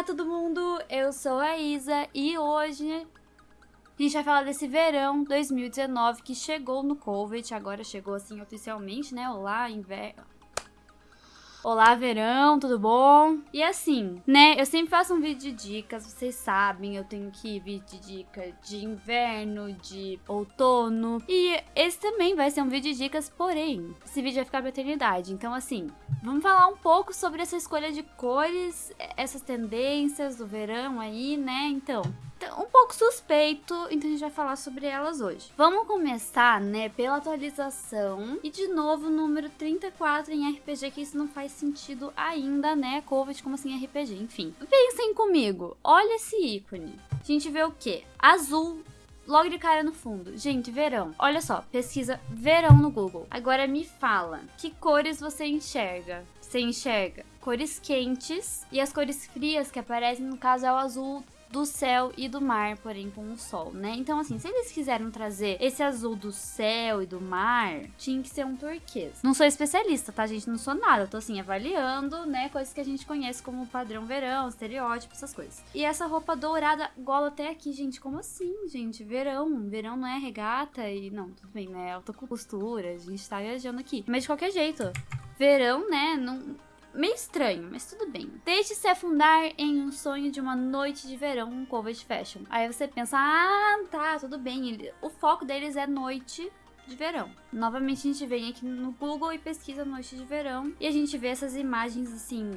Olá todo mundo, eu sou a Isa e hoje a gente vai falar desse verão 2019 que chegou no Covid, agora chegou assim oficialmente, né? Olá, inverno. Olá, verão, tudo bom? E assim, né, eu sempre faço um vídeo de dicas, vocês sabem, eu tenho que vídeo de dica de inverno, de outono. E esse também vai ser um vídeo de dicas, porém, esse vídeo vai ficar pra eternidade. Então, assim, vamos falar um pouco sobre essa escolha de cores, essas tendências do verão aí, né? Então, um pouco suspeito, então a gente vai falar sobre elas hoje. Vamos começar, né, pela atualização e de novo número 34 em RPG, que isso não faz sentido ainda, né, Covid como assim RPG, enfim. Pensem comigo, olha esse ícone. A gente vê o quê? Azul logo de cara no fundo. Gente, verão. Olha só, pesquisa verão no Google. Agora me fala, que cores você enxerga? Você enxerga cores quentes e as cores frias que aparecem, no caso, é o azul do céu e do mar, porém com o sol, né? Então, assim, se eles quiseram trazer esse azul do céu e do mar, tinha que ser um turquês. Não sou especialista, tá, gente? Não sou nada. Eu tô, assim, avaliando, né, coisas que a gente conhece como padrão verão, estereótipo, essas coisas. E essa roupa dourada, gola até aqui, gente. Como assim, gente? Verão. Verão não é regata e... Não, tudo bem, né? Alta costura, a gente tá viajando aqui. Mas de qualquer jeito, verão, né, não meio estranho, mas tudo bem. Deixe-se afundar em um sonho de uma noite de verão com Covid Fashion. Aí você pensa, ah, tá, tudo bem. O foco deles é noite de verão. Novamente a gente vem aqui no Google e pesquisa noite de verão e a gente vê essas imagens assim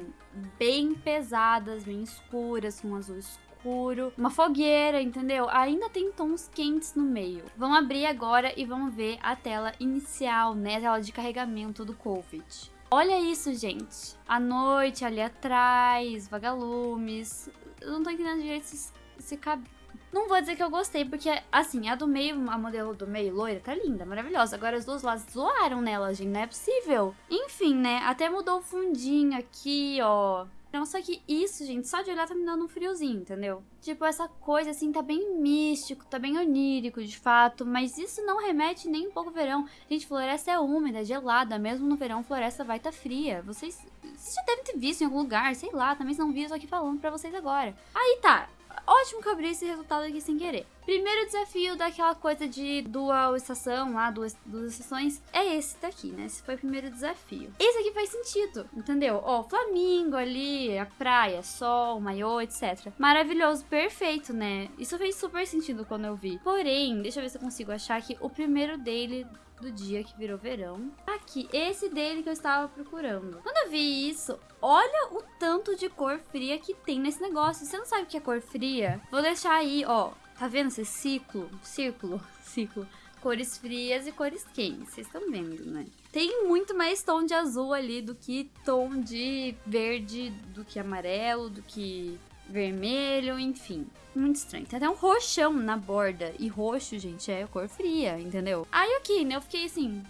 bem pesadas, bem escuras, com um azul escuro, uma fogueira, entendeu? Ainda tem tons quentes no meio. Vamos abrir agora e vamos ver a tela inicial, né, a tela de carregamento do Covid. Olha isso, gente. A noite ali atrás, vagalumes. Eu não tô entendendo direito esse, esse cabelo. Não vou dizer que eu gostei, porque, assim, a do meio, a modelo do meio, loira, tá linda, maravilhosa. Agora as duas lados zoaram nela, gente, não é possível. Enfim, né, até mudou o fundinho aqui, ó. Então, só que isso, gente, só de olhar tá me dando um friozinho, entendeu? Tipo, essa coisa, assim, tá bem místico, tá bem onírico, de fato, mas isso não remete nem um pouco ao verão. Gente, floresta é úmida, é gelada, mesmo no verão, floresta vai tá fria. Vocês, vocês já devem ter visto em algum lugar, sei lá, também não vi, eu tô aqui falando pra vocês agora. Aí tá, ótimo que eu abri esse resultado aqui sem querer. Primeiro desafio daquela coisa de dual estação lá, duas, duas estações, é esse daqui, né? Esse foi o primeiro desafio. Esse aqui faz sentido, entendeu? Ó, Flamingo ali, a praia, sol, maiô, etc. Maravilhoso, perfeito, né? Isso fez super sentido quando eu vi. Porém, deixa eu ver se eu consigo achar que o primeiro dele do dia que virou verão. Aqui, esse dele que eu estava procurando. Quando eu vi isso, olha o tanto de cor fria que tem nesse negócio. Você não sabe o que é cor fria? Vou deixar aí, ó. Tá vendo esse ciclo? Círculo, ciclo. Cores frias e cores quentes. Vocês estão vendo, né? Tem muito mais tom de azul ali do que tom de verde, do que amarelo, do que vermelho, enfim. Muito estranho. Tem até um roxão na borda. E roxo, gente, é cor fria, entendeu? Aí aqui, né, eu fiquei assim...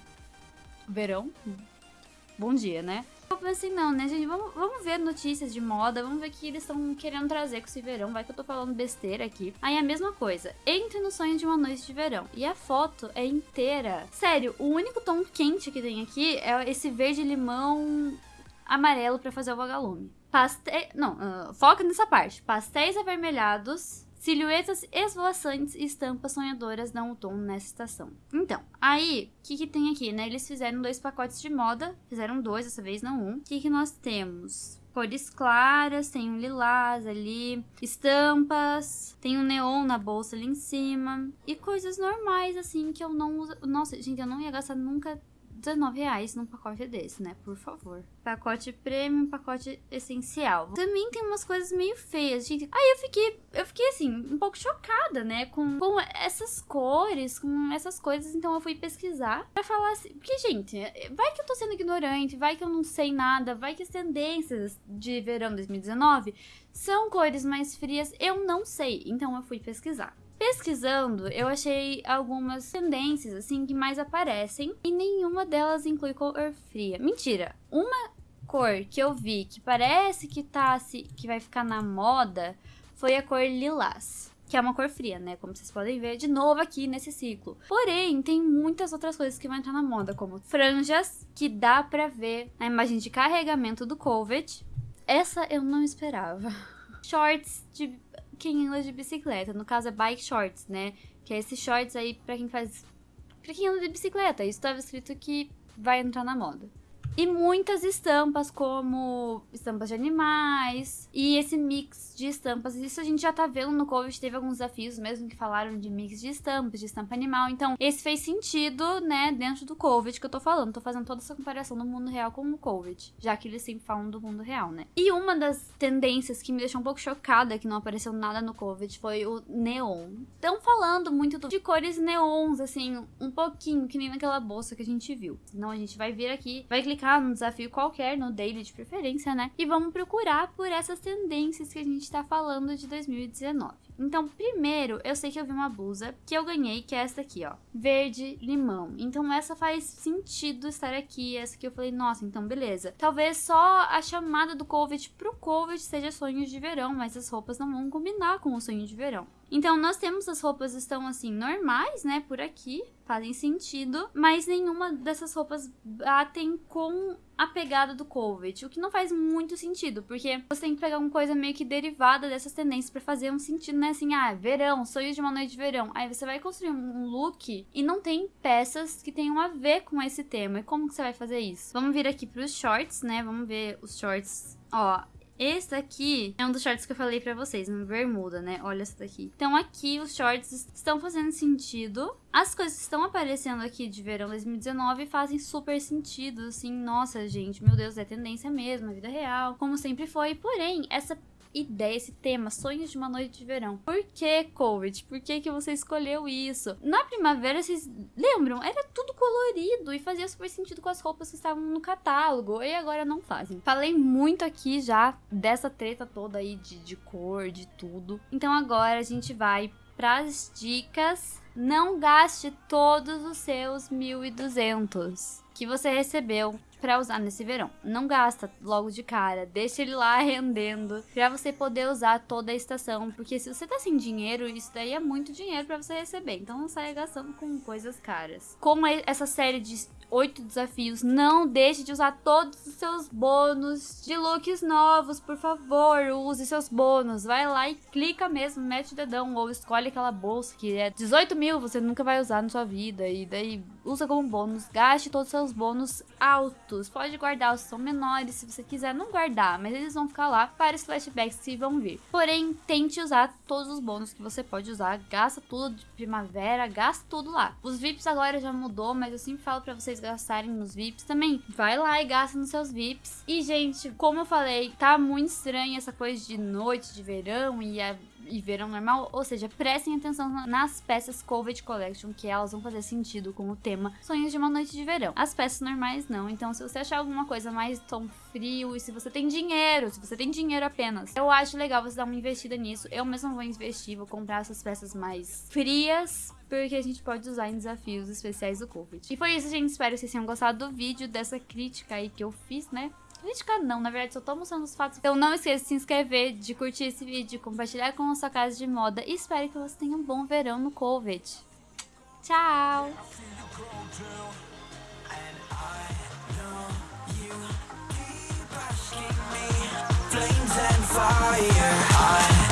Verão? Bom dia, né? Eu pensei, não, né, gente? Vamos, vamos ver notícias de moda, vamos ver o que eles estão querendo trazer com esse verão. Vai que eu tô falando besteira aqui. Aí a mesma coisa. Entre no sonho de uma noite de verão. E a foto é inteira. Sério, o único tom quente que tem aqui é esse verde-limão amarelo para fazer o vagalume. Pastel. Não, uh, foca nessa parte. Pastéis avermelhados, silhuetas esvoaçantes e estampas sonhadoras dão o tom nessa estação. Então, aí, o que, que tem aqui, né? Eles fizeram dois pacotes de moda, fizeram dois dessa vez, não um. O que, que nós temos? cores claras, tem um lilás ali, estampas, tem um neon na bolsa ali em cima e coisas normais assim que eu não uso. Nossa, gente, eu não ia gastar nunca 19 reais num pacote desse, né? Por favor. Pacote premium, pacote essencial. Também tem umas coisas meio feias, gente. Aí eu fiquei, eu fiquei assim, um pouco chocada, né? Com, com essas cores, com essas coisas. Então eu fui pesquisar pra falar assim. Porque, gente, vai que eu tô sendo ignorante, vai que eu não sei nada, vai que as tendências de verão 2019 são cores mais frias. Eu não sei. Então eu fui pesquisar. Pesquisando, eu achei algumas tendências assim que mais aparecem e nenhuma delas inclui cor fria. Mentira, uma cor que eu vi que parece que tá que vai ficar na moda foi a cor lilás que é uma cor fria, né? Como vocês podem ver de novo aqui nesse ciclo. Porém, tem muitas outras coisas que vão entrar na moda, como franjas, que dá pra ver na imagem de carregamento do Covid. Essa eu não esperava. shorts de quem anda de bicicleta. No caso é bike shorts, né? Que é esses shorts aí pra quem faz. pra quem anda de bicicleta. Isso tava escrito que vai entrar na moda. E muitas estampas, como estampas de animais e esse mix de estampas. Isso a gente já tá vendo no Covid, teve alguns desafios mesmo que falaram de mix de estampas, de estampa animal. Então, esse fez sentido, né, dentro do Covid que eu tô falando. Tô fazendo toda essa comparação do mundo real com o Covid, já que eles sempre falam do mundo real, né? E uma das tendências que me deixou um pouco chocada que não apareceu nada no Covid foi o neon. Estão falando muito de cores neons, assim, um pouquinho, que nem naquela bolsa que a gente viu. Senão a gente vai vir aqui, vai clicar clicar num desafio qualquer, no daily de preferência, né? E vamos procurar por essas tendências que a gente tá falando de 2019. Então, primeiro, eu sei que eu vi uma blusa que eu ganhei, que é essa aqui, ó. Verde limão. Então, essa faz sentido estar aqui. Essa aqui eu falei, nossa, então beleza. Talvez só a chamada do Covid pro Covid seja sonhos de verão, mas as roupas não vão combinar com o sonho de verão. Então, nós temos as roupas estão assim normais, né, por aqui, fazem sentido, mas nenhuma dessas roupas batem com a pegada do Covid, o que não faz muito sentido, porque você tem que pegar uma coisa meio que derivada dessas tendências para fazer um sentido, né? Assim, ah, verão, sonho de uma noite de verão. Aí você vai construir um look e não tem peças que tenham a ver com esse tema. E como que você vai fazer isso? Vamos vir aqui para os shorts, né? Vamos ver os shorts. Ó, esse aqui é um dos shorts que eu falei pra vocês, uma bermuda, né? Olha essa daqui. Então aqui os shorts estão fazendo sentido. As coisas que estão aparecendo aqui de verão 2019 fazem super sentido, assim, nossa, gente, meu Deus, é tendência mesmo, é vida real, como sempre foi. Porém, essa ideia, esse tema, sonhos de uma noite de verão. Por que, Covid? Por que, que você escolheu isso? Na primavera, vocês lembram? Era tudo colorido e fazia super sentido com as roupas que estavam no catálogo. E agora não fazem. Falei muito aqui já dessa treta toda aí de, de cor, de tudo. Então agora a gente vai para as dicas. Não gaste todos os seus 1.200 que você recebeu para usar nesse verão. Não gasta logo de cara, deixa ele lá rendendo para você poder usar toda a estação, porque se você tá sem dinheiro, isso daí é muito dinheiro para você receber. Então não saia gastando com coisas caras. Como essa série de oito desafios. Não deixe de usar todos os seus bônus de looks novos, por favor. Use seus bônus. Vai lá e clica mesmo, mete o dedão ou escolhe aquela bolsa que é 18 mil, você nunca vai usar na sua vida. E daí usa como bônus. Gaste todos os seus bônus altos. Pode guardar os que são menores se você quiser não guardar, mas eles vão ficar lá para os flashbacks que vão vir. Porém, tente usar todos os bônus que você pode usar. Gasta tudo de primavera, gasta tudo lá. Os VIPs agora já mudou, mas eu sempre falo para vocês gastarem nos VIPs também. Vai lá e gasta nos seus VIPs. E, gente, como eu falei, tá muito estranha essa coisa de noite de verão e a e verão normal, ou seja, prestem atenção nas peças Covid Collection, que elas vão fazer sentido com o tema Sonhos de uma Noite de Verão. As peças normais não, então se você achar alguma coisa mais tom frio e se você tem dinheiro, se você tem dinheiro apenas, eu acho legal você dar uma investida nisso. Eu mesmo vou investir, vou comprar essas peças mais frias, porque a gente pode usar em desafios especiais do Covid. E foi isso, gente. Espero que vocês tenham gostado do vídeo, dessa crítica aí que eu fiz, né? Crítica não, na verdade só tô mostrando os fatos. Então não esqueça de se inscrever, de curtir esse vídeo, compartilhar com a sua casa de moda e espero que você tenha um bom verão no Covid. Tchau! fire. I